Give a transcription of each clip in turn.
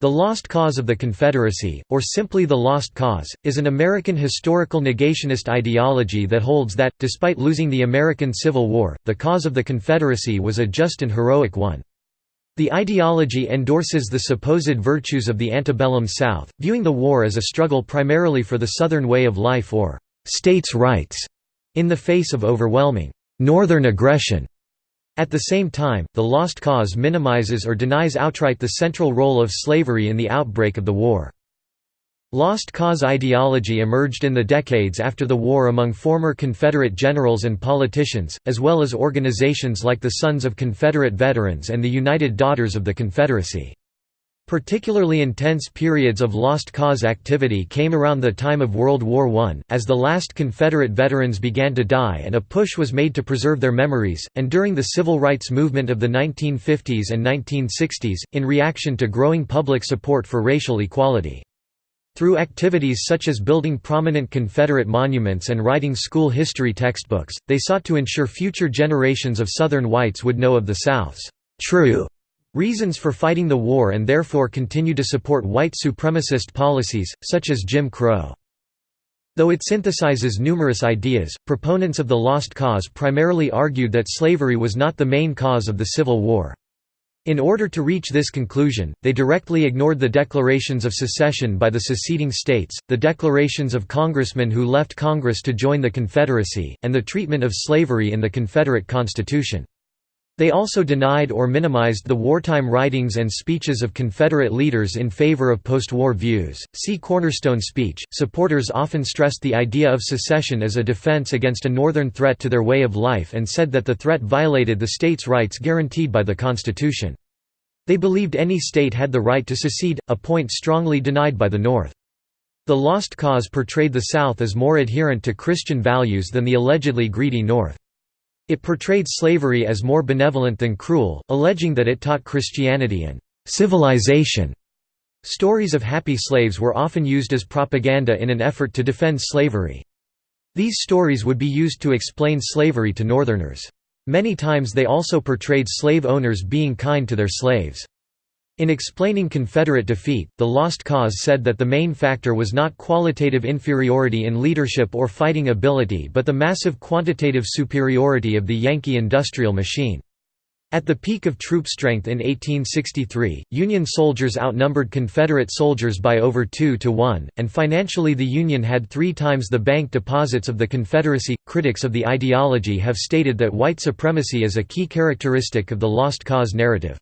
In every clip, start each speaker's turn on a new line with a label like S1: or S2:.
S1: The Lost Cause of the Confederacy, or simply the Lost Cause, is an American historical negationist ideology that holds that, despite losing the American Civil War, the cause of the Confederacy was a just and heroic one. The ideology endorses the supposed virtues of the antebellum South, viewing the war as a struggle primarily for the Southern way of life or «states' rights» in the face of overwhelming «Northern aggression» At the same time, the Lost Cause minimizes or denies outright the central role of slavery in the outbreak of the war. Lost cause ideology emerged in the decades after the war among former Confederate generals and politicians, as well as organizations like the Sons of Confederate Veterans and the United Daughters of the Confederacy. Particularly intense periods of lost cause activity came around the time of World War I, as the last Confederate veterans began to die and a push was made to preserve their memories, and during the civil rights movement of the 1950s and 1960s, in reaction to growing public support for racial equality. Through activities such as building prominent Confederate monuments and writing school history textbooks, they sought to ensure future generations of Southern whites would know of the South's true reasons for fighting the war and therefore continue to support white supremacist policies, such as Jim Crow. Though it synthesizes numerous ideas, proponents of the Lost Cause primarily argued that slavery was not the main cause of the Civil War. In order to reach this conclusion, they directly ignored the declarations of secession by the seceding states, the declarations of congressmen who left Congress to join the Confederacy, and the treatment of slavery in the Confederate Constitution. They also denied or minimized the wartime writings and speeches of Confederate leaders in favor of post-war views. See Cornerstone speech. Supporters often stressed the idea of secession as a defense against a northern threat to their way of life and said that the threat violated the states' rights guaranteed by the Constitution. They believed any state had the right to secede, a point strongly denied by the North. The Lost Cause portrayed the South as more adherent to Christian values than the allegedly greedy North. It portrayed slavery as more benevolent than cruel, alleging that it taught Christianity and civilization. Stories of happy slaves were often used as propaganda in an effort to defend slavery. These stories would be used to explain slavery to Northerners. Many times they also portrayed slave owners being kind to their slaves. In explaining Confederate defeat, the Lost Cause said that the main factor was not qualitative inferiority in leadership or fighting ability but the massive quantitative superiority of the Yankee industrial machine. At the peak of troop strength in 1863, Union soldiers outnumbered Confederate soldiers by over 2 to 1, and financially the Union had three times the bank deposits of the Confederacy. Critics of the ideology have stated that white supremacy is a key characteristic of the Lost Cause narrative.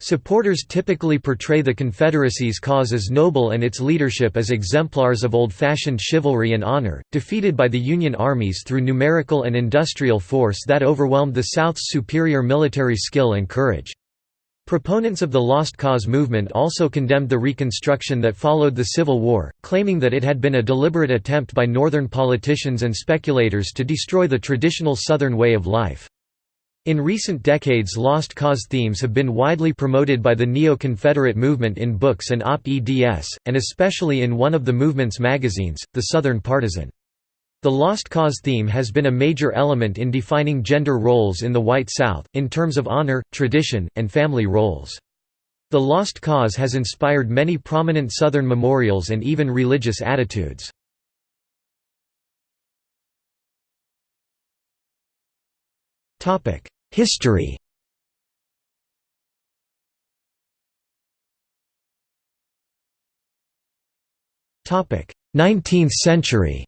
S1: Supporters typically portray the Confederacy's cause as noble and its leadership as exemplars of old-fashioned chivalry and honor, defeated by the Union armies through numerical and industrial force that overwhelmed the South's superior military skill and courage. Proponents of the Lost Cause movement also condemned the Reconstruction that followed the Civil War, claiming that it had been a deliberate attempt by Northern politicians and speculators to destroy the traditional Southern way of life. In recent decades Lost Cause themes have been widely promoted by the Neo-Confederate movement in books and op-eds, and especially in one of the movement's magazines, The Southern Partisan. The Lost Cause theme has been a major element in defining gender roles in the White South, in terms of honor, tradition, and family roles. The Lost Cause has inspired many prominent Southern memorials and even religious attitudes. Topic: History Topic: 19th century.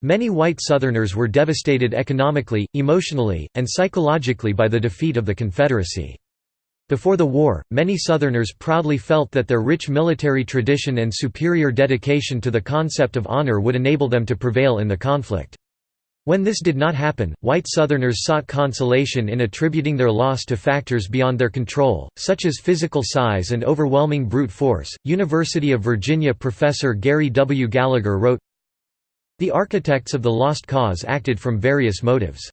S1: Many white Southerners were devastated economically, emotionally, and psychologically by the defeat of the Confederacy. Before the war, many Southerners proudly felt that their rich military tradition and superior dedication to the concept of honor would enable them to prevail in the conflict. When this did not happen, white Southerners sought consolation in attributing their loss to factors beyond their control, such as physical size and overwhelming brute force. University of Virginia professor Gary W. Gallagher wrote The architects of the Lost Cause acted from various motives.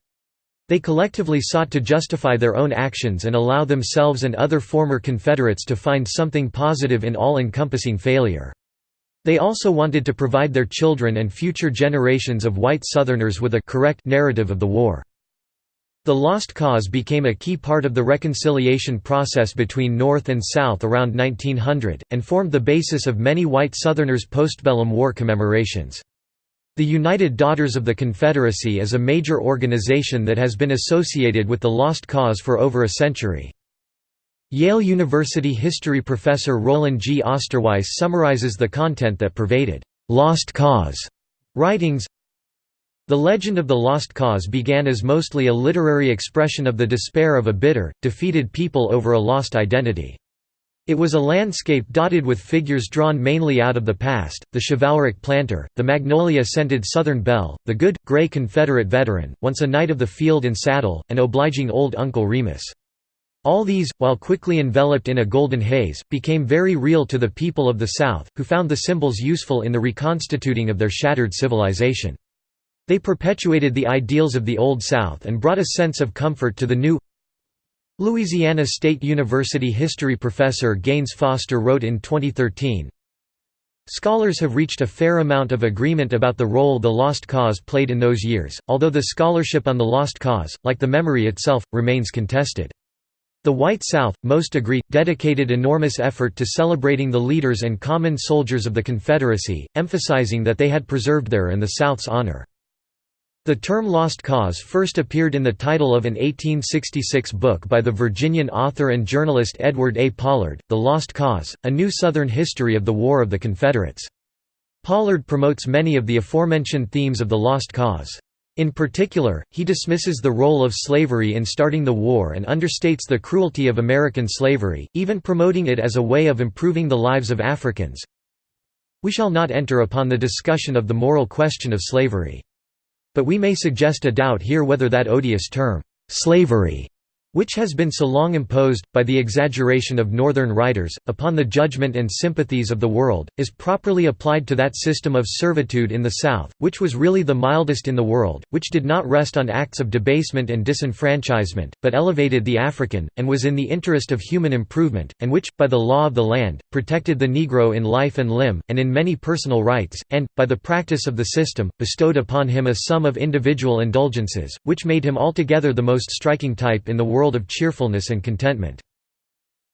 S1: They collectively sought to justify their own actions and allow themselves and other former Confederates to find something positive in all-encompassing failure. They also wanted to provide their children and future generations of white Southerners with a correct narrative of the war. The Lost Cause became a key part of the reconciliation process between North and South around 1900, and formed the basis of many white Southerners' postbellum war commemorations. The United Daughters of the Confederacy is a major organization that has been associated with the Lost Cause for over a century. Yale University history professor Rollin G. Osterweis summarizes the content that pervaded «Lost Cause» writings the legend of the Lost Cause began as mostly a literary expression of the despair of a bitter, defeated people over a lost identity. It was a landscape dotted with figures drawn mainly out of the past, the chivalric planter, the magnolia-scented Southern belle, the good, gray Confederate veteran, once a knight of the field and saddle, and obliging old Uncle Remus. All these, while quickly enveloped in a golden haze, became very real to the people of the South, who found the symbols useful in the reconstituting of their shattered civilization. They perpetuated the ideals of the Old South and brought a sense of comfort to the new Louisiana State University history professor Gaines Foster wrote in 2013, Scholars have reached a fair amount of agreement about the role the Lost Cause played in those years, although the scholarship on the Lost Cause, like the memory itself, remains contested. The White South, most agree, dedicated enormous effort to celebrating the leaders and common soldiers of the Confederacy, emphasizing that they had preserved their and the South's honor. The term Lost Cause first appeared in the title of an 1866 book by the Virginian author and journalist Edward A. Pollard, The Lost Cause, A New Southern History of the War of the Confederates. Pollard promotes many of the aforementioned themes of the Lost Cause. In particular, he dismisses the role of slavery in starting the war and understates the cruelty of American slavery, even promoting it as a way of improving the lives of Africans. We shall not enter upon the discussion of the moral question of slavery. But we may suggest a doubt here whether that odious term, slavery, which has been so long imposed, by the exaggeration of Northern writers, upon the judgment and sympathies of the world, is properly applied to that system of servitude in the South, which was really the mildest in the world, which did not rest on acts of debasement and disenfranchisement, but elevated the African, and was in the interest of human improvement, and which, by the law of the land, protected the Negro in life and limb, and in many personal rights, and, by the practice of the system, bestowed upon him a sum of individual indulgences, which made him altogether the most striking type in the world world of cheerfulness and contentment.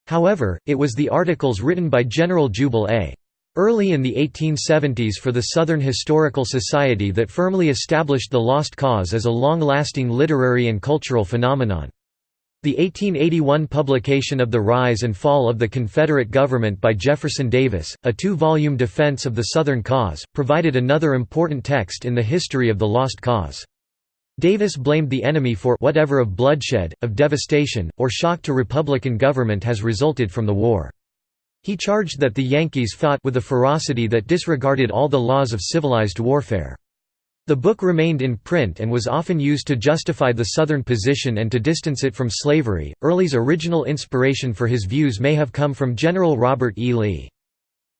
S1: However, it was the articles written by General Jubal A. Early in the 1870s for the Southern Historical Society that firmly established the Lost Cause as a long-lasting literary and cultural phenomenon. The 1881 publication of The Rise and Fall of the Confederate Government by Jefferson Davis, a two-volume defense of the Southern cause, provided another important text in the history of the Lost Cause. Davis blamed the enemy for whatever of bloodshed, of devastation, or shock to Republican government has resulted from the war. He charged that the Yankees fought with a ferocity that disregarded all the laws of civilized warfare. The book remained in print and was often used to justify the Southern position and to distance it from slavery. Early's original inspiration for his views may have come from General Robert E. Lee.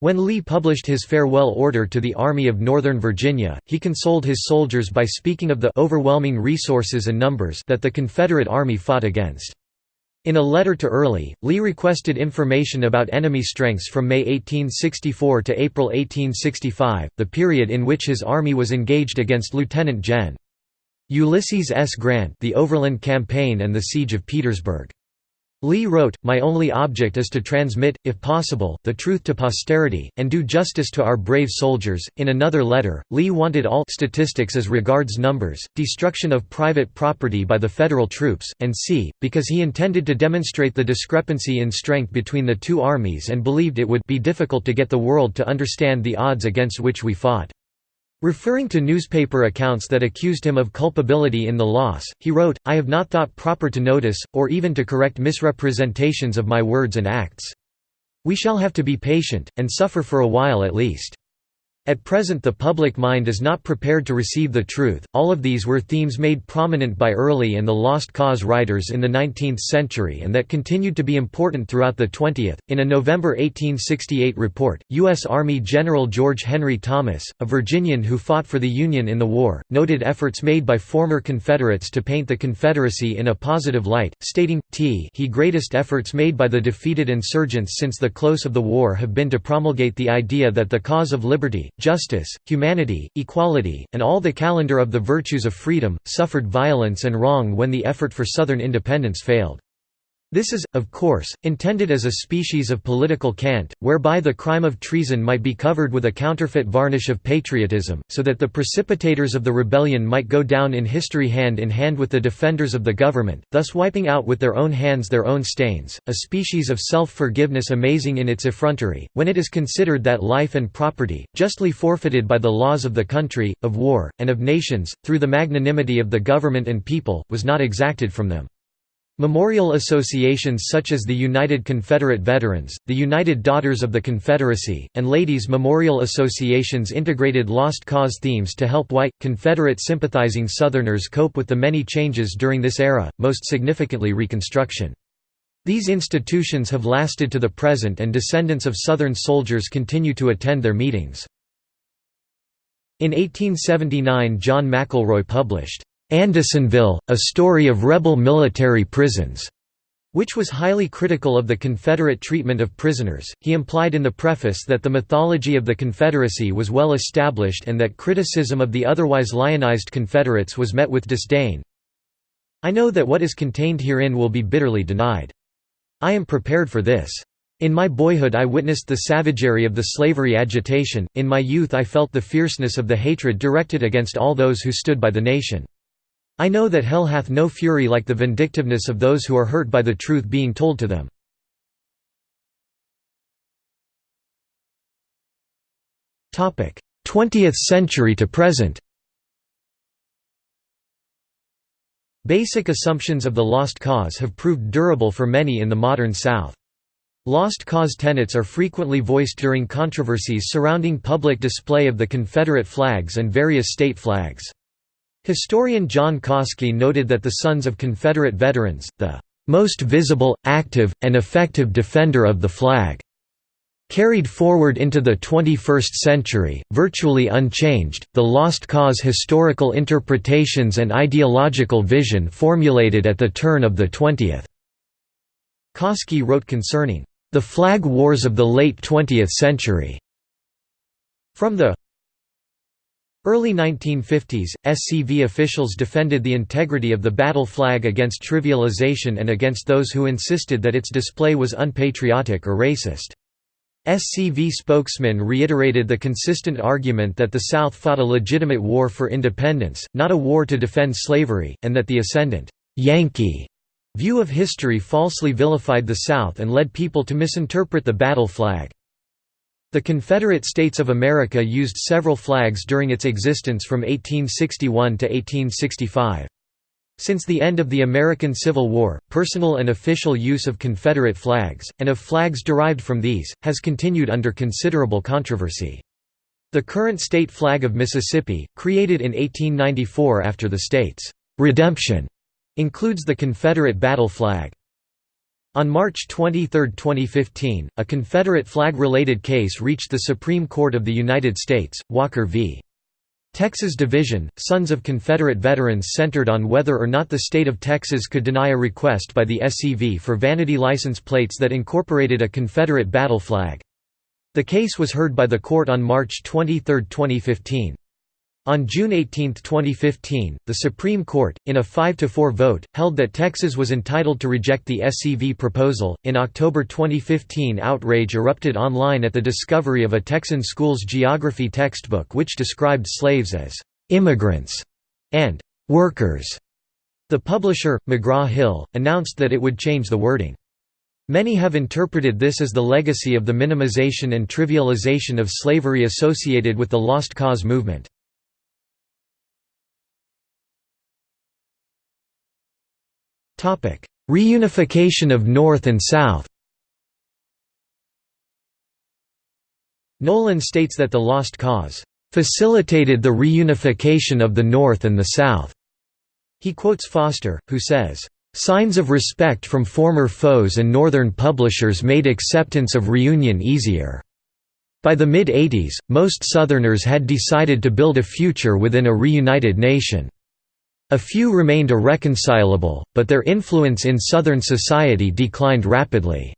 S1: When Lee published his farewell order to the Army of Northern Virginia, he consoled his soldiers by speaking of the overwhelming resources and numbers that the Confederate Army fought against. In a letter to Early, Lee requested information about enemy strengths from May 1864 to April 1865, the period in which his army was engaged against Lieutenant Gen. Ulysses S. Grant the Overland Campaign and the Siege of Petersburg. Lee wrote, My only object is to transmit, if possible, the truth to posterity, and do justice to our brave soldiers. In another letter, Lee wanted all statistics as regards numbers, destruction of private property by the Federal troops, and c. because he intended to demonstrate the discrepancy in strength between the two armies and believed it would be difficult to get the world to understand the odds against which we fought. Referring to newspaper accounts that accused him of culpability in the loss, he wrote, I have not thought proper to notice, or even to correct misrepresentations of my words and acts. We shall have to be patient, and suffer for a while at least. At present the public mind is not prepared to receive the truth. All of these were themes made prominent by early and the Lost Cause writers in the 19th century and that continued to be important throughout the 20th. In a November 1868 report, U.S. Army General George Henry Thomas, a Virginian who fought for the Union in the war, noted efforts made by former Confederates to paint the Confederacy in a positive light, stating, T he greatest efforts made by the defeated insurgents since the close of the war have been to promulgate the idea that the cause of liberty, justice, humanity, equality, and all the calendar of the virtues of freedom, suffered violence and wrong when the effort for Southern independence failed. This is, of course, intended as a species of political cant, whereby the crime of treason might be covered with a counterfeit varnish of patriotism, so that the precipitators of the rebellion might go down in history hand in hand with the defenders of the government, thus wiping out with their own hands their own stains, a species of self-forgiveness amazing in its effrontery, when it is considered that life and property, justly forfeited by the laws of the country, of war, and of nations, through the magnanimity of the government and people, was not exacted from them. Memorial associations such as the United Confederate Veterans, the United Daughters of the Confederacy, and Ladies' Memorial Associations integrated Lost Cause themes to help white, Confederate sympathizing Southerners cope with the many changes during this era, most significantly Reconstruction. These institutions have lasted to the present and descendants of Southern soldiers continue to attend their meetings. In 1879 John McElroy published, Andersonville, A Story of Rebel Military Prisons, which was highly critical of the Confederate treatment of prisoners. He implied in the preface that the mythology of the Confederacy was well established and that criticism of the otherwise lionized Confederates was met with disdain. I know that what is contained herein will be bitterly denied. I am prepared for this. In my boyhood I witnessed the savagery of the slavery agitation, in my youth I felt the fierceness of the hatred directed against all those who stood by the nation. I know that hell hath no fury like the vindictiveness of those who are hurt by the truth being told to them. Topic: Twentieth century to present Basic assumptions of the lost cause have proved durable for many in the modern South. Lost cause tenets are frequently voiced during controversies surrounding public display of the Confederate flags and various state flags. Historian John Coski noted that the sons of Confederate veterans, the most visible, active, and effective defender of the flag, Carried forward into the 21st century, virtually unchanged, the Lost Cause historical interpretations and ideological vision formulated at the turn of the 20th. Coski wrote concerning the flag wars of the late 20th century. From the Early 1950s, SCV officials defended the integrity of the battle flag against trivialization and against those who insisted that its display was unpatriotic or racist. SCV spokesman reiterated the consistent argument that the South fought a legitimate war for independence, not a war to defend slavery, and that the ascendant Yankee view of history falsely vilified the South and led people to misinterpret the battle flag. The Confederate States of America used several flags during its existence from 1861 to 1865. Since the end of the American Civil War, personal and official use of Confederate flags, and of flags derived from these, has continued under considerable controversy. The current state flag of Mississippi, created in 1894 after the state's «redemption», includes the Confederate battle flag. On March 23, 2015, a Confederate flag-related case reached the Supreme Court of the United States, Walker v. Texas Division, Sons of Confederate Veterans centered on whether or not the state of Texas could deny a request by the SCV for vanity license plates that incorporated a Confederate battle flag. The case was heard by the court on March 23, 2015. On June 18, 2015, the Supreme Court, in a 5–4 vote, held that Texas was entitled to reject the SCV proposal. In October 2015, outrage erupted online at the discovery of a Texan school's geography textbook which described slaves as immigrants and workers. The publisher, McGraw-Hill, announced that it would change the wording. Many have interpreted this as the legacy of the minimization and trivialization of slavery associated with the Lost Cause movement. Reunification of North and South Nolan states that the Lost Cause facilitated the reunification of the North and the South. He quotes Foster, who says, Signs of respect from former foes and Northern publishers made acceptance of reunion easier. By the mid-80s, most Southerners had decided to build a future within a reunited nation. A few remained irreconcilable, but their influence in Southern society declined rapidly.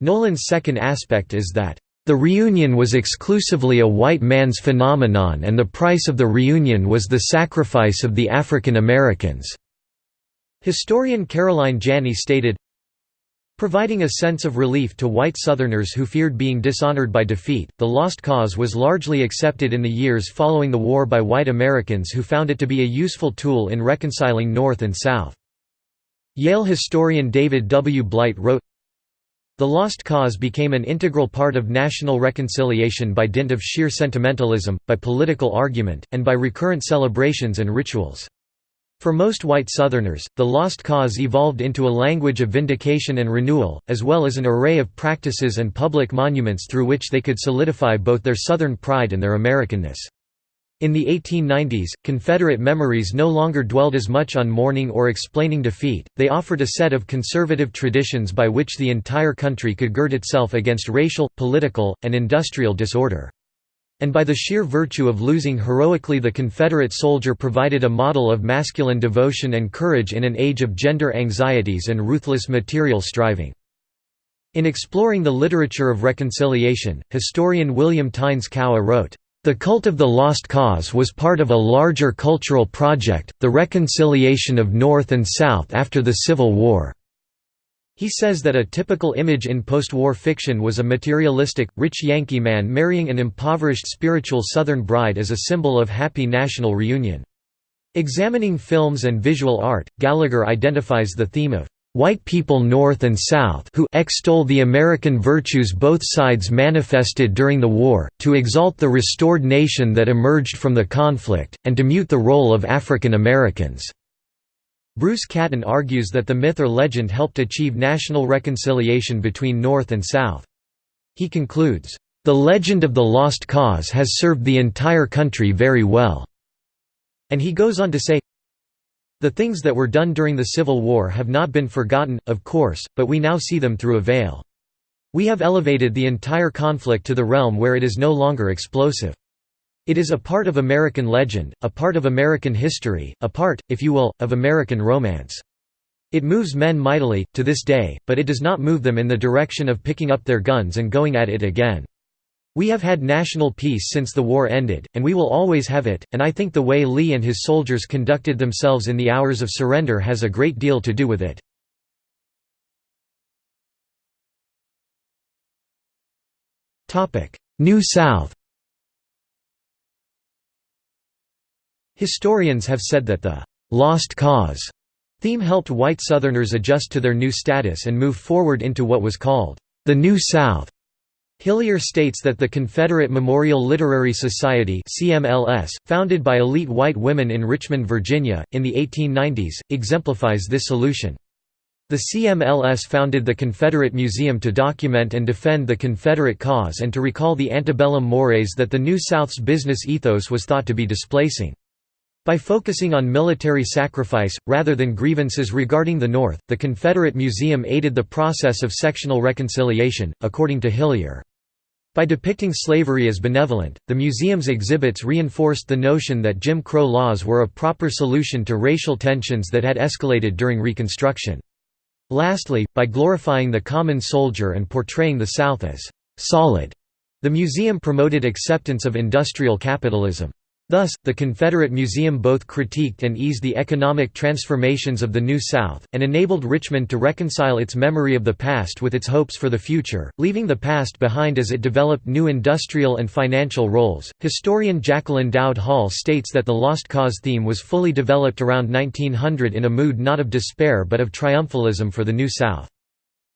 S1: Nolan's second aspect is that, The reunion was exclusively a white man's phenomenon and the price of the reunion was the sacrifice of the African Americans." Historian Caroline Janney stated, Providing a sense of relief to white Southerners who feared being dishonored by defeat, the Lost Cause was largely accepted in the years following the war by white Americans who found it to be a useful tool in reconciling North and South. Yale historian David W. Blight wrote, the Lost Cause became an integral part of national reconciliation by dint of sheer sentimentalism, by political argument, and by recurrent celebrations and rituals. For most white Southerners, the Lost Cause evolved into a language of vindication and renewal, as well as an array of practices and public monuments through which they could solidify both their Southern pride and their Americanness. In the 1890s, Confederate memories no longer dwelled as much on mourning or explaining defeat, they offered a set of conservative traditions by which the entire country could gird itself against racial, political, and industrial disorder. And by the sheer virtue of losing heroically the Confederate soldier provided a model of masculine devotion and courage in an age of gender anxieties and ruthless material striving. In exploring the literature of reconciliation, historian William Tynes Cowan wrote, the cult of the Lost Cause was part of a larger cultural project, the reconciliation of North and South after the Civil War. He says that a typical image in post-war fiction was a materialistic, rich Yankee man marrying an impoverished spiritual Southern bride as a symbol of happy national reunion. Examining films and visual art, Gallagher identifies the theme of white people North and South who extol the American virtues both sides manifested during the war, to exalt the restored nation that emerged from the conflict, and to mute the role of African Americans." Bruce Catton argues that the myth or legend helped achieve national reconciliation between North and South. He concludes, "...the legend of the lost cause has served the entire country very well." And he goes on to say, the things that were done during the Civil War have not been forgotten, of course, but we now see them through a veil. We have elevated the entire conflict to the realm where it is no longer explosive. It is a part of American legend, a part of American history, a part, if you will, of American romance. It moves men mightily, to this day, but it does not move them in the direction of picking up their guns and going at it again. We have had national peace since the war ended, and we will always have it, and I think the way Lee and his soldiers conducted themselves in the hours of surrender has a great deal to do with it. New South Historians have said that the «lost cause» theme helped white Southerners adjust to their new status and move forward into what was called the New South. Hillyer states that the Confederate Memorial Literary Society CMLS, founded by elite white women in Richmond, Virginia, in the 1890s, exemplifies this solution. The CMLS founded the Confederate Museum to document and defend the Confederate cause and to recall the antebellum mores that the New South's business ethos was thought to be displacing. By focusing on military sacrifice, rather than grievances regarding the North, the Confederate Museum aided the process of sectional reconciliation, according to Hillyer. By depicting slavery as benevolent, the museum's exhibits reinforced the notion that Jim Crow laws were a proper solution to racial tensions that had escalated during Reconstruction. Lastly, by glorifying the common soldier and portraying the South as «solid», the museum promoted acceptance of industrial capitalism. Thus, the Confederate Museum both critiqued and eased the economic transformations of the New South, and enabled Richmond to reconcile its memory of the past with its hopes for the future, leaving the past behind as it developed new industrial and financial roles. Historian Jacquelyn Dowd Hall states that the Lost Cause theme was fully developed around 1900 in a mood not of despair but of triumphalism for the New South.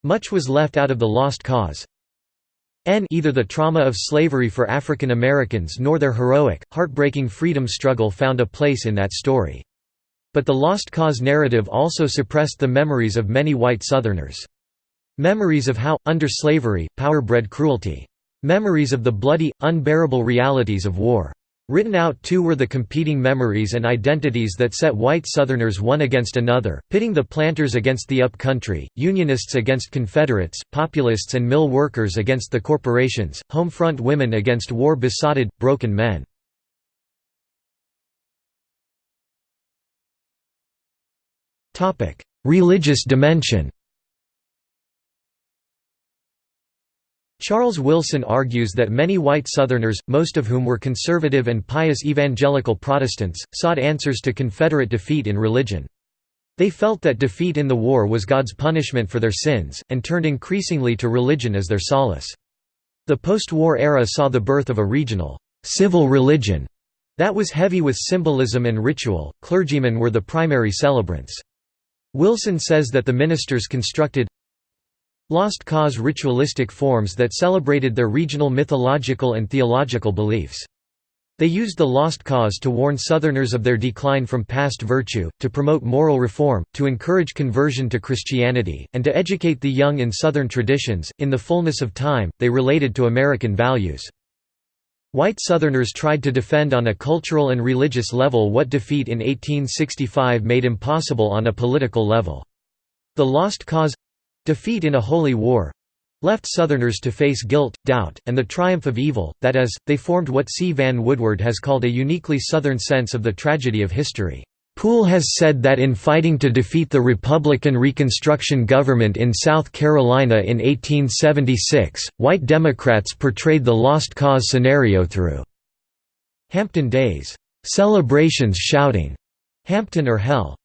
S1: Much was left out of the Lost Cause. N either the trauma of slavery for African Americans nor their heroic, heartbreaking freedom struggle found a place in that story. But the Lost Cause narrative also suppressed the memories of many white Southerners. Memories of how, under slavery, power bred cruelty. Memories of the bloody, unbearable realities of war. Written out too were the competing memories and identities that set white Southerners one against another, pitting the planters against the up-country, Unionists against Confederates, Populists and mill workers against the corporations, home front women against war-besotted, broken men. Religious dimension Charles Wilson argues that many white Southerners, most of whom were conservative and pious evangelical Protestants, sought answers to Confederate defeat in religion. They felt that defeat in the war was God's punishment for their sins, and turned increasingly to religion as their solace. The post-war era saw the birth of a regional, civil religion that was heavy with symbolism and ritual, clergymen were the primary celebrants. Wilson says that the ministers constructed lost cause ritualistic forms that celebrated their regional mythological and theological beliefs. They used the lost cause to warn Southerners of their decline from past virtue, to promote moral reform, to encourage conversion to Christianity, and to educate the young in Southern traditions. In the fullness of time, they related to American values. White Southerners tried to defend on a cultural and religious level what defeat in 1865 made impossible on a political level. The lost cause Defeat in a holy war left Southerners to face guilt, doubt, and the triumph of evil, that is, they formed what C. Vann Woodward has called a uniquely Southern sense of the tragedy of history. Poole has said that in fighting to defeat the Republican Reconstruction government in South Carolina in 1876, white Democrats portrayed the lost cause scenario through Hampton Days, celebrations shouting, Hampton or Hell.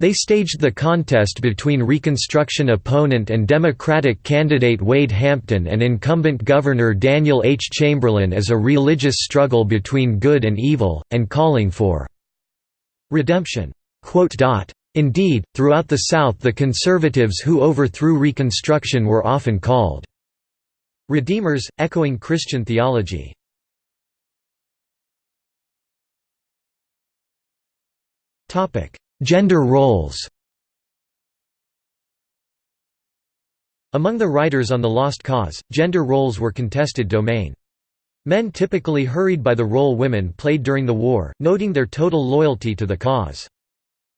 S1: They staged the contest between Reconstruction opponent and Democratic candidate Wade Hampton and incumbent Governor Daniel H. Chamberlain as a religious struggle between good and evil, and calling for redemption. Indeed, throughout the South the conservatives who overthrew Reconstruction were often called redeemers, echoing Christian theology. Topic: Gender roles Among the writers on the Lost Cause, gender roles were contested domain. Men typically hurried by the role women played during the war, noting their total loyalty to the cause.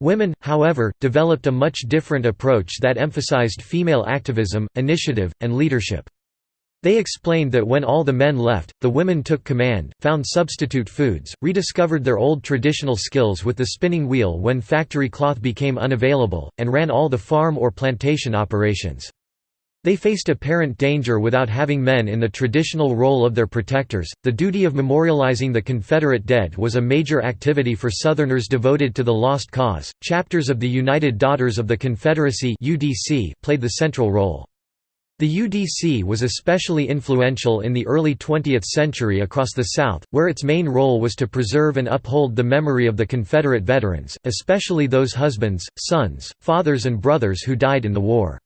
S1: Women, however, developed a much different approach that emphasized female activism, initiative, and leadership. They explained that when all the men left, the women took command, found substitute foods, rediscovered their old traditional skills with the spinning wheel when factory cloth became unavailable, and ran all the farm or plantation operations. They faced apparent danger without having men in the traditional role of their protectors. The duty of memorializing the Confederate dead was a major activity for Southerners devoted to the Lost Cause. Chapters of the United Daughters of the Confederacy (UDC) played the central role. The UDC was especially influential in the early 20th century across the South, where its main role was to preserve and uphold the memory of the Confederate veterans, especially those husbands, sons, fathers and brothers who died in the war.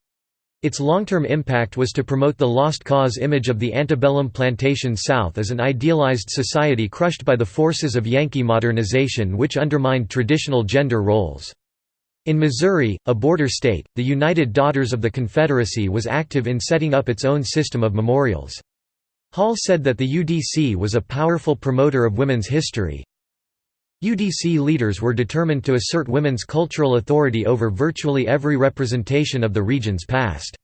S1: Its long-term impact was to promote the lost cause image of the antebellum plantation South as an idealized society crushed by the forces of Yankee modernization which undermined traditional gender roles. In Missouri, a border state, the United Daughters of the Confederacy was active in setting up its own system of memorials. Hall said that the UDC was a powerful promoter of women's history. UDC leaders were determined to assert women's cultural authority over virtually every representation of the region's past.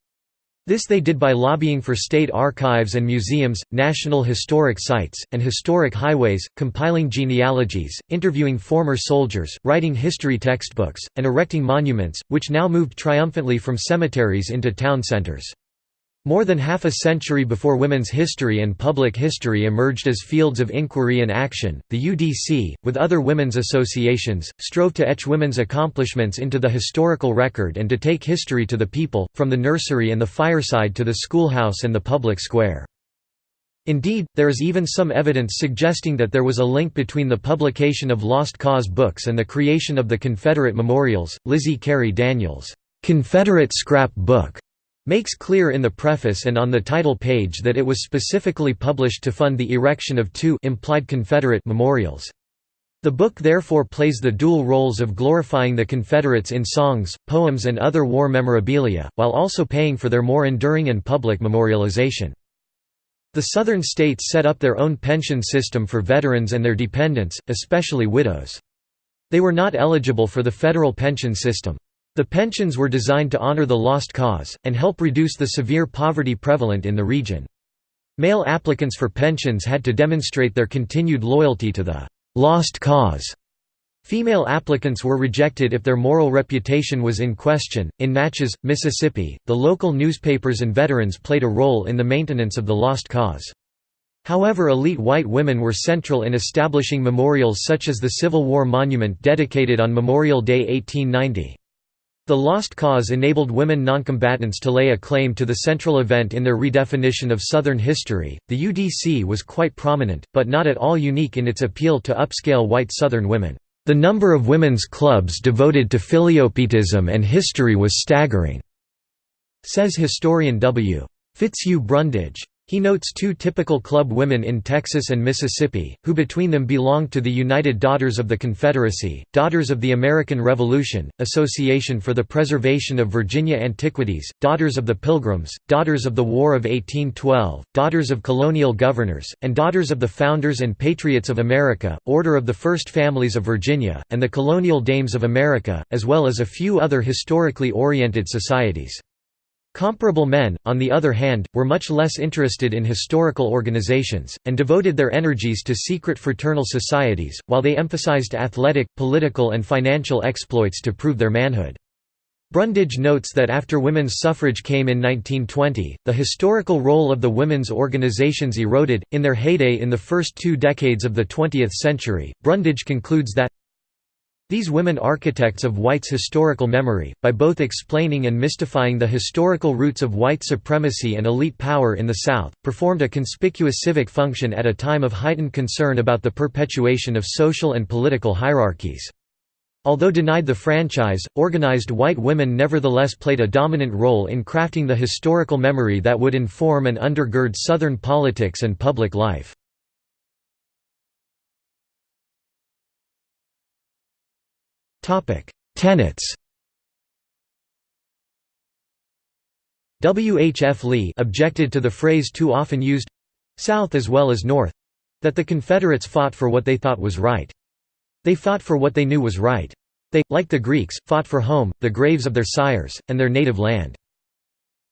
S1: This they did by lobbying for state archives and museums, national historic sites, and historic highways, compiling genealogies, interviewing former soldiers, writing history textbooks, and erecting monuments, which now moved triumphantly from cemeteries into town centers. More than half a century before women's history and public history emerged as fields of inquiry and action, the UDC, with other women's associations, strove to etch women's accomplishments into the historical record and to take history to the people, from the nursery and the fireside to the schoolhouse and the public square. Indeed, there is even some evidence suggesting that there was a link between the publication of Lost Cause books and the creation of the Confederate memorials. Lizzie Cary Daniel's Confederate Scrap Book makes clear in the preface and on the title page that it was specifically published to fund the erection of two implied Confederate memorials. The book therefore plays the dual roles of glorifying the Confederates in songs, poems and other war memorabilia, while also paying for their more enduring and public memorialization. The Southern states set up their own pension system for veterans and their dependents, especially widows. They were not eligible for the federal pension system. The pensions were designed to honor the lost cause, and help reduce the severe poverty prevalent in the region. Male applicants for pensions had to demonstrate their continued loyalty to the «lost cause» Female applicants were rejected if their moral reputation was in question. In Natchez, Mississippi, the local newspapers and veterans played a role in the maintenance of the lost cause. However elite white women were central in establishing memorials such as the Civil War Monument dedicated on Memorial Day 1890. The Lost Cause enabled women noncombatants to lay a claim to the central event in their redefinition of Southern history. The UDC was quite prominent, but not at all unique in its appeal to upscale white Southern women. The number of women's clubs devoted to filiopietism and history was staggering, says historian W. Fitzhugh Brundage. He notes two typical club women in Texas and Mississippi, who between them belonged to the United Daughters of the Confederacy, Daughters of the American Revolution, Association for the Preservation of Virginia Antiquities, Daughters of the Pilgrims, Daughters of the War of 1812, Daughters of Colonial Governors, and Daughters of the Founders and Patriots of America, Order of the First Families of Virginia, and the Colonial Dames of America, as well as a few other historically oriented societies. Comparable men, on the other hand, were much less interested in historical organizations, and devoted their energies to secret fraternal societies, while they emphasized athletic, political and financial exploits to prove their manhood. Brundage notes that after women's suffrage came in 1920, the historical role of the women's organizations eroded. In their heyday in the first two decades of the 20th century, Brundage concludes that these women architects of white's historical memory, by both explaining and mystifying the historical roots of white supremacy and elite power in the South, performed a conspicuous civic function at a time of heightened concern about the perpetuation of social and political hierarchies. Although denied the franchise, organized white women nevertheless played a dominant role in crafting the historical memory that would inform and undergird Southern politics and public life. Tenets. W. H. F. Lee objected to the phrase too often used South as well as North that the Confederates fought for what they thought was right. They fought for what they knew was right. They, like the Greeks, fought for home, the graves of their sires, and their native land.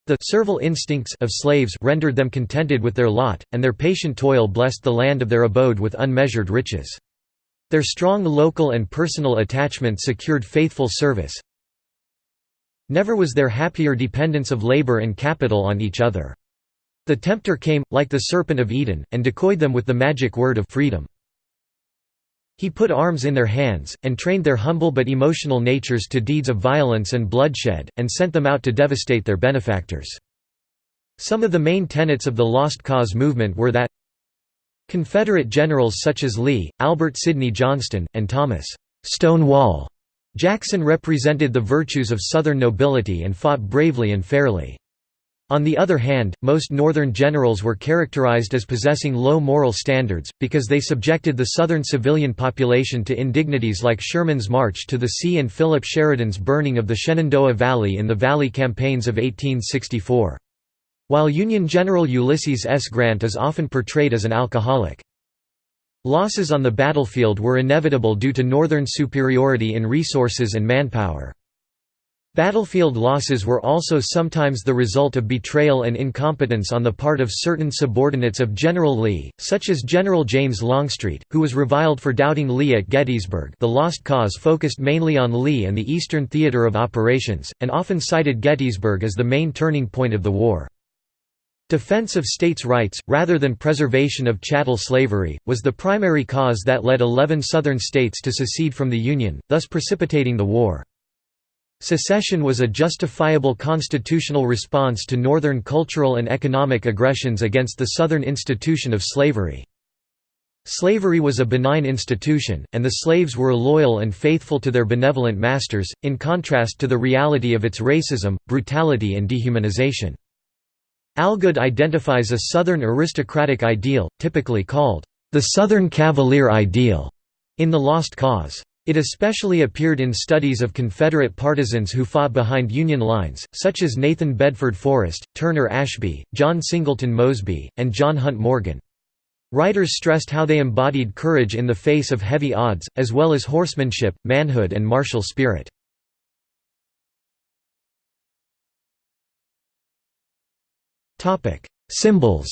S1: The servile instincts of slaves rendered them contented with their lot, and their patient toil blessed the land of their abode with unmeasured riches. Their strong local and personal attachment secured faithful service. Never was there happier dependence of labor and capital on each other. The tempter came, like the serpent of Eden, and decoyed them with the magic word of freedom. He put arms in their hands, and trained their humble but emotional natures to deeds of violence and bloodshed, and sent them out to devastate their benefactors. Some of the main tenets of the Lost Cause movement were that Confederate generals such as Lee, Albert Sidney Johnston, and Thomas Stonewall Jackson represented the virtues of Southern nobility and fought bravely and fairly. On the other hand, most Northern generals were characterized as possessing low moral standards, because they subjected the Southern civilian population to indignities like Sherman's march to the sea and Philip Sheridan's burning of the Shenandoah Valley in the Valley campaigns of 1864. While Union General Ulysses S. Grant is often portrayed as an alcoholic. Losses on the battlefield were inevitable due to Northern superiority in resources and manpower. Battlefield losses were also sometimes the result of betrayal and incompetence on the part of certain subordinates of General Lee, such as General James Longstreet, who was reviled for doubting Lee at Gettysburg the Lost Cause focused mainly on Lee and the Eastern Theater of Operations, and often cited Gettysburg as the main turning point of the war. Defense of states' rights, rather than preservation of chattel slavery, was the primary cause that led 11 Southern states to secede from the Union, thus precipitating the war. Secession was a justifiable constitutional response to Northern cultural and economic aggressions against the Southern institution of slavery. Slavery was a benign institution, and the slaves were loyal and faithful to their benevolent masters, in contrast to the reality of its racism, brutality and dehumanization. Algood identifies a Southern aristocratic ideal, typically called, "...the Southern Cavalier ideal", in The Lost Cause. It especially appeared in studies of Confederate partisans who fought behind Union lines, such as Nathan Bedford Forrest, Turner Ashby, John Singleton Mosby, and John Hunt Morgan. Writers stressed how they embodied courage in the face of heavy odds, as well as horsemanship, manhood and martial spirit. Symbols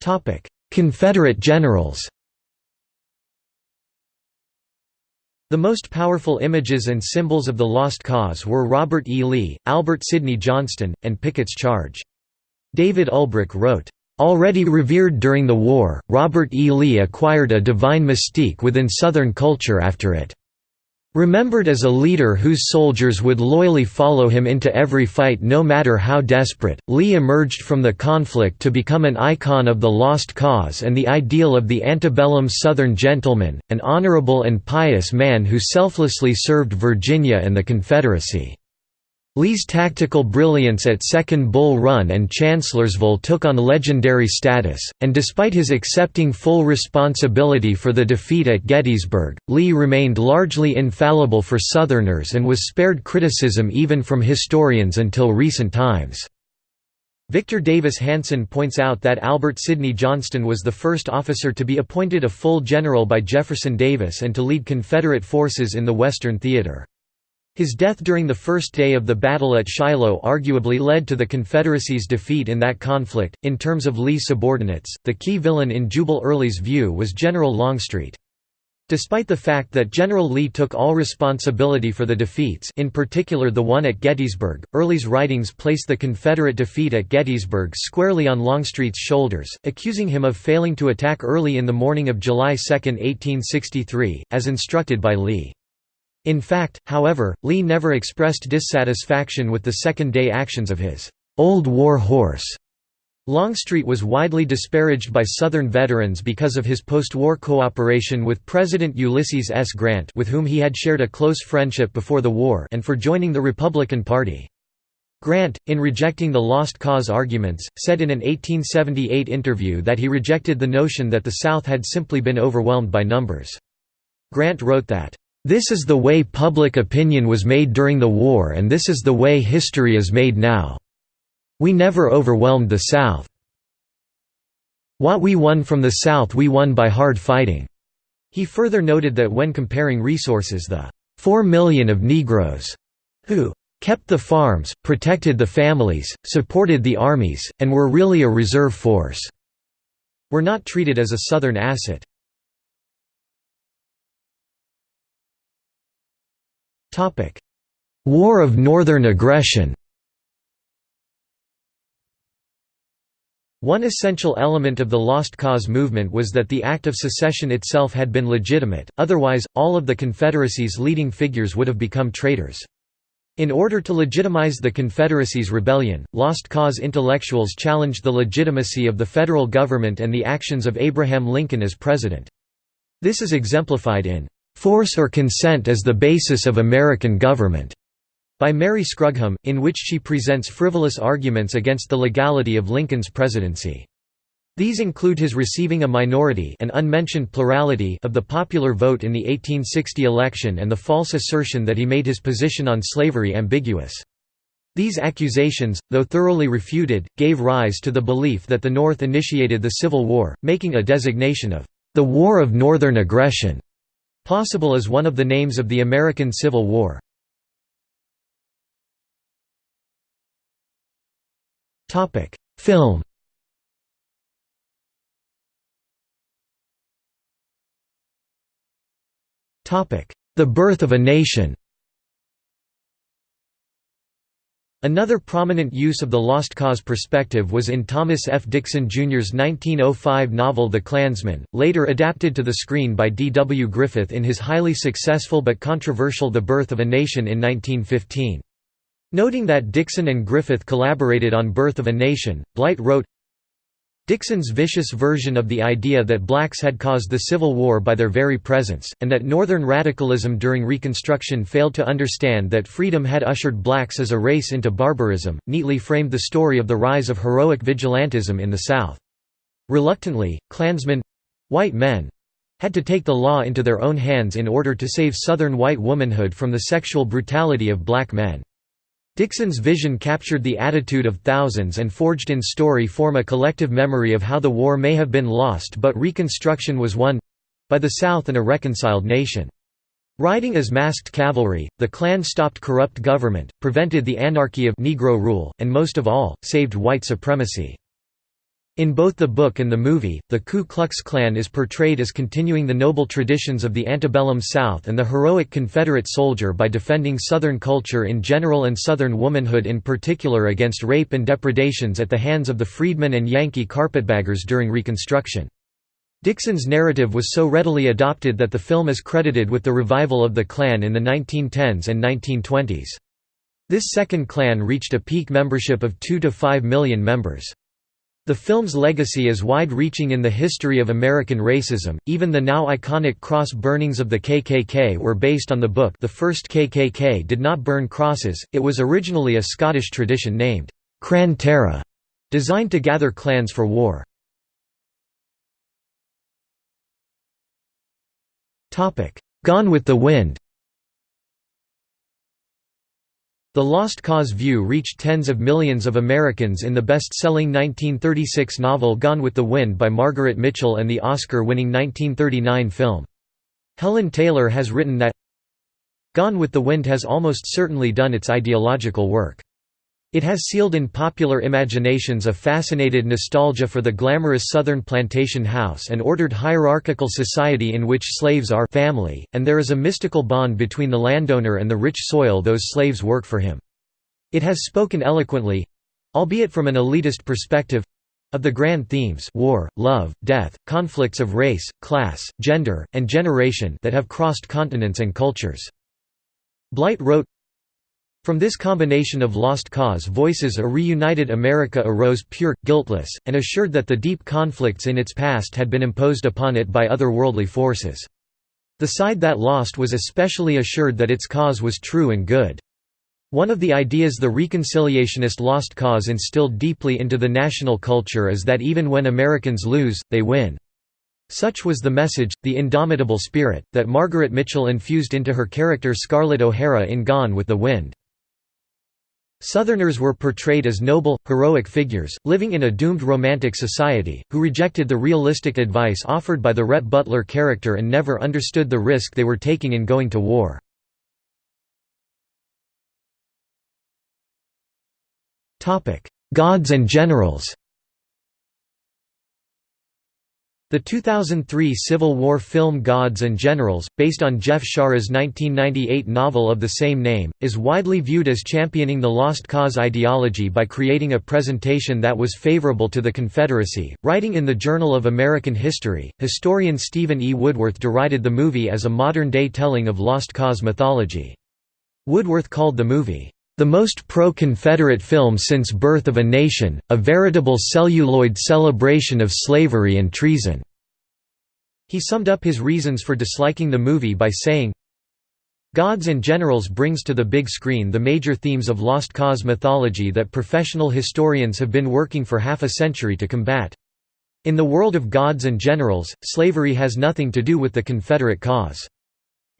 S1: Topic: Confederate generals The most powerful images and symbols of the Lost Cause were Robert E. Lee, Albert Sidney Johnston, and Pickett's Charge. David Ulbrich wrote, Already revered during the war, Robert E. Lee acquired a divine mystique within Southern culture after it. Remembered as a leader whose soldiers would loyally follow him into every fight no matter how desperate, Lee emerged from the conflict to become an icon of the lost cause and the ideal of the antebellum Southern gentleman, an honorable and pious man who selflessly served Virginia and the Confederacy. Lee's tactical brilliance at Second Bull Run and Chancellorsville took on legendary status, and despite his accepting full responsibility for the defeat at Gettysburg, Lee remained largely infallible for Southerners and was spared criticism even from historians until recent times. Victor Davis Hanson points out that Albert Sidney Johnston was the first officer to be appointed a full general by Jefferson Davis and to lead Confederate forces in the Western Theater. His death during the first day of the battle at Shiloh arguably led to the Confederacy's defeat in that conflict. In terms of Lee's subordinates, the key villain in Jubal Early's view was General Longstreet. Despite the fact that General Lee took all responsibility for the defeats in particular the one at Gettysburg, Early's writings place the Confederate defeat at Gettysburg squarely on Longstreet's shoulders, accusing him of failing to attack early in the morning of July 2, 1863, as instructed by Lee. In fact, however, Lee never expressed dissatisfaction with the second-day actions of his «Old War Horse». Longstreet was widely disparaged by Southern veterans because of his post-war cooperation with President Ulysses S. Grant with whom he had shared a close friendship before the war and for joining the Republican Party. Grant, in rejecting the lost cause arguments, said in an 1878 interview that he rejected the notion that the South had simply been overwhelmed by numbers. Grant wrote that, this is the way public opinion was made during the war and this is the way history is made now. We never overwhelmed the South. What we won from the South we won by hard fighting." He further noted that when comparing resources the four million of Negroes who kept the farms, protected the families, supported the armies, and were really a reserve force, were not treated as a Southern asset. War of Northern Aggression One essential element of the Lost Cause movement was that the act of secession itself had been legitimate, otherwise, all of the Confederacy's leading figures would have become traitors. In order to legitimize the Confederacy's rebellion, Lost Cause intellectuals challenged the legitimacy of the federal government and the actions of Abraham Lincoln as president. This is exemplified in "'Force or Consent as the Basis of American Government' by Mary Scrugham, in which she presents frivolous arguments against the legality of Lincoln's presidency. These include his receiving a minority an unmentioned plurality of the popular vote in the 1860 election and the false assertion that he made his position on slavery ambiguous. These accusations, though thoroughly refuted, gave rise to the belief that the North initiated the Civil War, making a designation of the War of Northern Aggression Possible is one of the names of the American Civil War. Film The Birth of a Nation Another prominent use of the Lost Cause perspective was in Thomas F. Dixon Jr.'s 1905 novel The Clansman, later adapted to the screen by D. W. Griffith in his highly successful but controversial The Birth of a Nation in 1915. Noting that Dixon and Griffith collaborated on Birth of a Nation, Blight wrote, Dixon's vicious version of the idea that blacks had caused the Civil War by their very presence, and that Northern radicalism during Reconstruction failed to understand that freedom had ushered blacks as a race into barbarism, neatly framed the story of the rise of heroic vigilantism in the South. Reluctantly, Klansmen—white men—had to take the law into their own hands in order to save Southern white womanhood from the sexual brutality of black men. Dixon's vision captured the attitude of thousands and forged in story form a collective memory of how the war may have been lost but Reconstruction was won—by the South and a reconciled nation. Riding as masked cavalry, the Klan stopped corrupt government, prevented the anarchy of Negro rule, and most of all, saved white supremacy. In both the book and the movie, the Ku Klux Klan is portrayed as continuing the noble traditions of the antebellum South and the heroic Confederate soldier by defending Southern culture in general and Southern womanhood in particular against rape and depredations at the hands of the freedmen and Yankee carpetbaggers during Reconstruction. Dixon's narrative was so readily adopted that the film is credited with the revival of the Klan in the 1910s and 1920s. This second Klan reached a peak membership of 2 to 5 million members. The film's legacy is wide-reaching in the history of American racism. Even the now iconic cross burnings of the KKK were based on the book. The first KKK did not burn crosses. It was originally a Scottish tradition named Crann Tara, designed to gather clans for war. Topic: Gone with the Wind. The Lost Cause view reached tens of millions of Americans in the best-selling 1936 novel Gone with the Wind by Margaret Mitchell and the Oscar-winning 1939 film. Helen Taylor has written that Gone with the Wind has almost certainly done its ideological work. It has sealed in popular imaginations a fascinated nostalgia for the glamorous southern plantation house and ordered hierarchical society in which slaves are family, and there is a mystical bond between the landowner and the rich soil those slaves work for him. It has spoken eloquently—albeit from an elitist perspective—of the grand themes war, love, death, conflicts of race, class, gender, and generation that have crossed continents and cultures. Blight wrote, from this combination of lost cause voices a reunited America arose pure, guiltless, and assured that the deep conflicts in its past had been imposed upon it by otherworldly forces. The side that lost was especially assured that its cause was true and good. One of the ideas the reconciliationist lost cause instilled deeply into the national culture is that even when Americans lose, they win. Such was the message, the indomitable spirit, that Margaret Mitchell infused into her character Scarlett O'Hara in Gone with the Wind. Southerners were portrayed as noble, heroic figures, living in a doomed romantic society, who rejected the realistic advice offered by the Rhett Butler character and never understood the risk they were taking in going to war. Gods and generals The 2003 Civil War film Gods and Generals, based on Jeff Shaara's 1998 novel of the same name, is widely viewed as championing the Lost Cause ideology by creating a presentation that was favorable to the Confederacy. Writing in the Journal of American History, historian Steven E. Woodworth derided the movie as a modern day telling of Lost Cause mythology. Woodworth called the movie, the most pro-Confederate film since Birth of a Nation, a veritable celluloid celebration of slavery and treason." He summed up his reasons for disliking the movie by saying, Gods and Generals brings to the big screen the major themes of Lost Cause mythology that professional historians have been working for half a century to combat. In the world of Gods and Generals, slavery has nothing to do with the Confederate cause.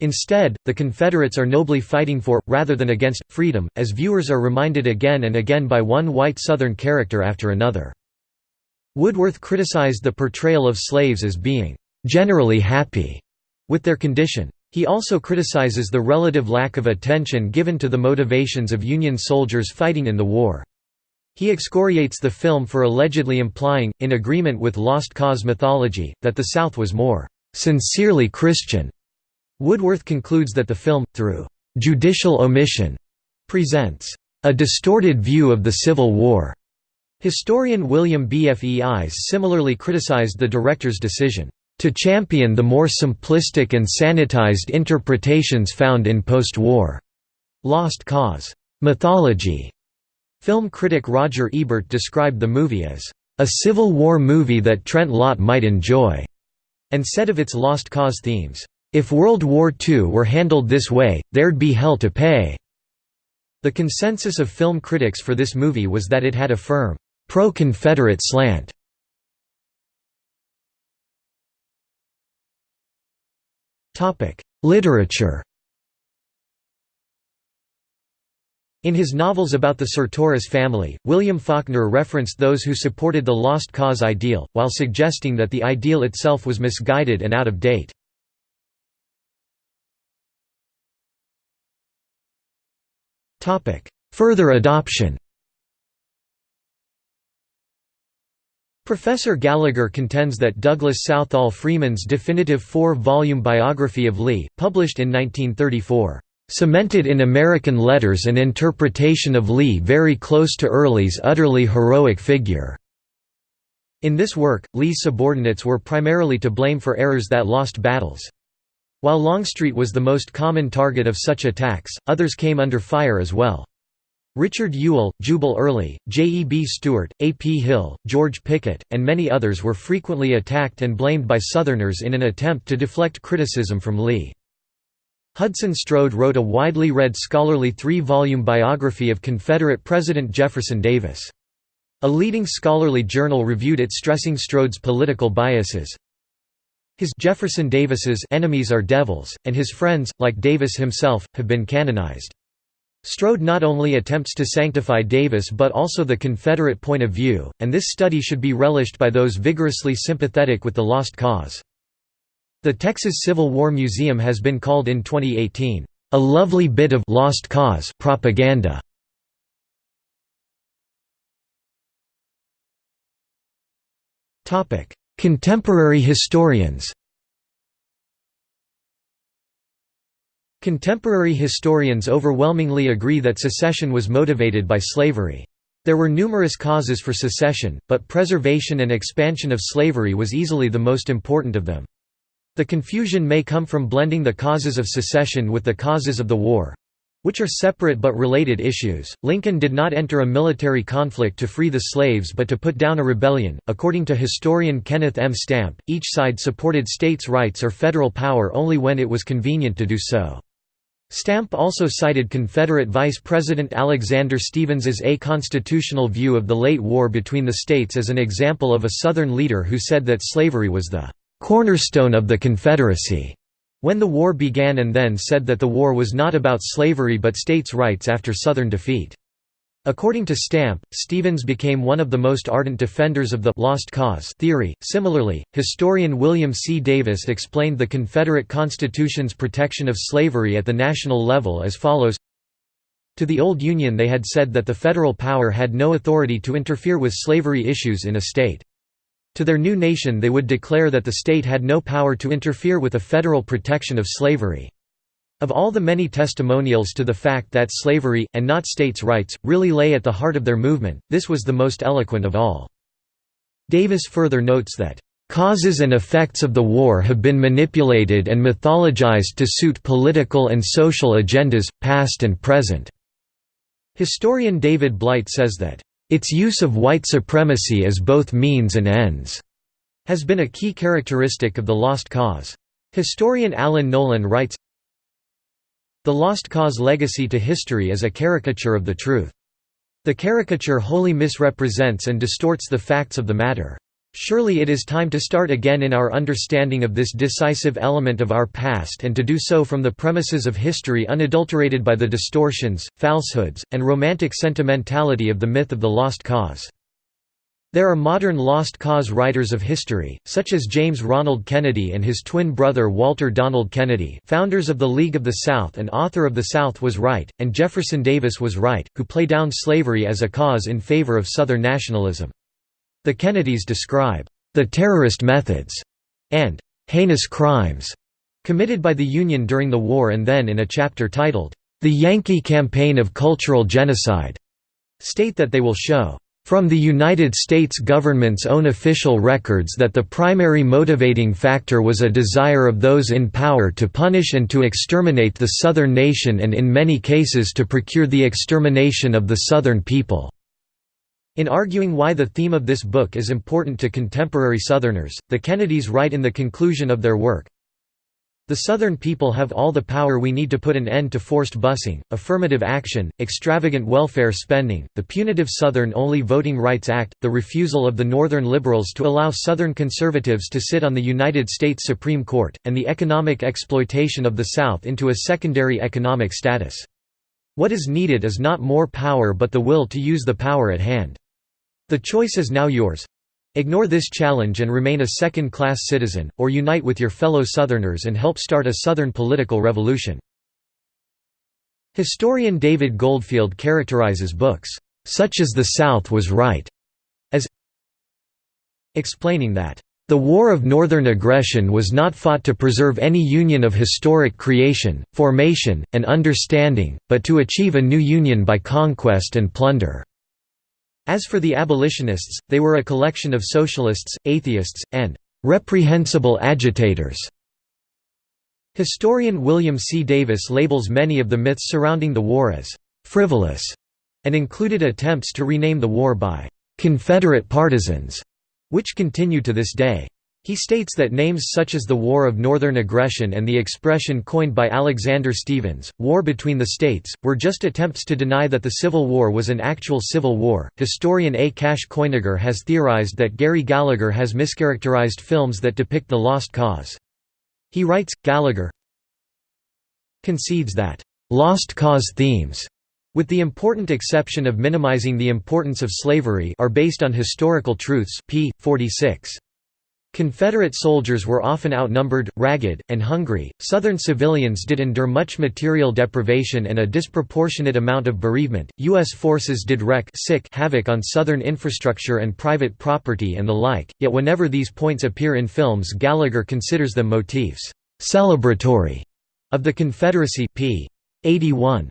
S1: Instead, the Confederates are nobly fighting for, rather than against, freedom, as viewers are reminded again and again by one white Southern character after another. Woodworth criticized the portrayal of slaves as being «generally happy» with their condition. He also criticizes the relative lack of attention given to the motivations of Union soldiers fighting in the war. He excoriates the film for allegedly implying, in agreement with Lost Cause mythology, that the South was more «sincerely Christian» Woodworth concludes that the film, through «judicial omission», presents «a distorted view of the Civil War». Historian William B. F. E. Ives similarly criticized the director's decision to champion the more simplistic and sanitized interpretations found in post-war Lost Cause mythology. Film critic Roger Ebert described the movie as a Civil War movie that Trent Lott might enjoy, and said of its Lost Cause themes, if World War II were handled this way, there'd be hell to pay." The consensus of film critics for this movie was that it had a firm, pro-Confederate slant. Literature In his novels about the Sartoris family, William Faulkner referenced those who supported the Lost Cause ideal, while suggesting that the ideal itself was misguided and out of date. Further adoption Professor Gallagher contends that Douglas Southall Freeman's definitive four-volume biography of Lee, published in 1934, "...cemented in American letters an interpretation of Lee very close to Early's utterly heroic figure." In this work, Lee's subordinates were primarily to blame for errors that lost battles. While Longstreet was the most common target of such attacks, others came under fire as well. Richard Ewell, Jubal Early, J. E. B. Stuart, A. P. Hill, George Pickett, and many others were frequently attacked and blamed by Southerners in an attempt to deflect criticism from Lee. Hudson Strode wrote a widely read scholarly three-volume biography of Confederate President Jefferson Davis. A leading scholarly journal reviewed it stressing Strode's political biases. His Jefferson Davis's enemies are devils, and his friends, like Davis himself, have been canonized. Strode not only attempts to sanctify Davis but also the Confederate point of view, and this study should be relished by those vigorously sympathetic with the lost cause. The Texas Civil War Museum has been called in 2018, "...a lovely bit of lost cause propaganda." Contemporary historians Contemporary historians overwhelmingly agree that secession was motivated by slavery. There were numerous causes for secession, but preservation and expansion of slavery was easily the most important of them. The confusion may come from blending the causes of secession with the causes of the war which are separate but related issues. Lincoln did not enter a military conflict to free the slaves but to put down a rebellion. According to historian Kenneth M. Stampp, each side supported states' rights or federal power only when it was convenient to do so. Stampp also cited Confederate Vice President Alexander Stephens's a constitutional view of the late war between the states as an example of a Southern leader who said that slavery was the "...cornerstone of the Confederacy." When the war began and then said that the war was not about slavery but states' rights after Southern defeat. According to Stampp, Stephens became one of the most ardent defenders of the «lost cause» theory. Similarly, historian William C. Davis explained the Confederate Constitution's protection of slavery at the national level as follows To the old Union they had said that the federal power had no authority to interfere with slavery issues in a state. To their new nation they would declare that the state had no power to interfere with a federal protection of slavery. Of all the many testimonials to the fact that slavery, and not states' rights, really lay at the heart of their movement, this was the most eloquent of all. Davis further notes that, "...causes and effects of the war have been manipulated and mythologized to suit political and social agendas, past and present." Historian David Blight says that, "...its use of white supremacy as both means and ends," has been a key characteristic of the Lost Cause. Historian Alan Nolan writes, the Lost Cause legacy to history is a caricature of the truth. The caricature wholly misrepresents and distorts the facts of the matter. Surely it is time to start again in our understanding of this decisive element of our past and to do so from the premises of history unadulterated by the distortions, falsehoods, and romantic sentimentality of the myth of the lost cause. There are modern lost cause writers of history, such as James Ronald Kennedy and his twin brother Walter Donald Kennedy founders of the League of the South and author of The South Was Right, and Jefferson Davis Was Right, who play down slavery as a cause in favor of Southern nationalism. The Kennedys describe the terrorist methods and heinous crimes committed by the Union during the war and then in a chapter titled, The Yankee Campaign of Cultural Genocide, state that they will show from the United States government's own official records that the primary motivating factor was a desire of those in power to punish and to exterminate the Southern nation and in many cases to procure the extermination of the Southern people." In arguing why the theme of this book is important to contemporary Southerners, the Kennedys write in the conclusion of their work, the Southern people have all the power we need to put an end to forced busing, affirmative action, extravagant welfare spending, the punitive Southern-only Voting Rights Act, the refusal of the Northern liberals to allow Southern conservatives to sit on the United States Supreme Court, and the economic exploitation of the South into a secondary economic status. What is needed is not more power but the will to use the power at hand. The choice is now yours. Ignore this challenge and remain a second-class citizen, or unite with your fellow Southerners and help start a Southern political revolution. Historian David Goldfield characterizes books, "...such as The South Was Right," as explaining that, "...the War of Northern Aggression was not fought to preserve any union of historic creation, formation, and understanding, but to achieve a new union by conquest and plunder." As for the abolitionists, they were a collection of socialists, atheists, and "...reprehensible agitators." Historian William C. Davis labels many of the myths surrounding the war as «frivolous» and included attempts to rename the war by «Confederate partisans», which continue to this day. He states that names such as the War of Northern Aggression and the expression coined by Alexander Stephens, war between the states, were just attempts to deny that the Civil War was an actual civil war. Historian A. Cash Koeniger has theorized that Gary Gallagher has mischaracterized films that depict the Lost Cause. He writes, Gallagher concedes that «lost cause themes» with the important exception of minimizing the importance of slavery are based on historical truths p. 46. Confederate soldiers were often outnumbered, ragged, and hungry. Southern civilians did endure much material deprivation and a disproportionate amount of bereavement. U.S. forces did wreak sick havoc on Southern infrastructure and private property and the like, yet whenever these points appear in films, Gallagher considers them motifs celebratory of the Confederacy. p. 81.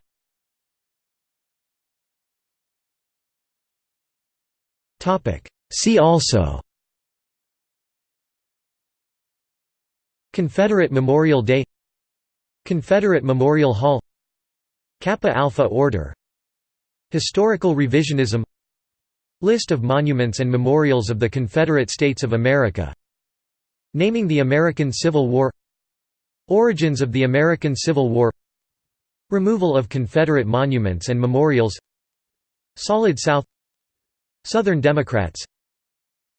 S1: See also Confederate Memorial Day Confederate Memorial Hall Kappa Alpha Order Historical revisionism List of monuments and memorials of the Confederate States of America Naming the American Civil War Origins of the American Civil War Removal of Confederate monuments and memorials Solid South Southern Democrats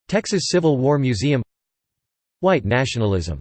S1: Texas Civil War Museum White nationalism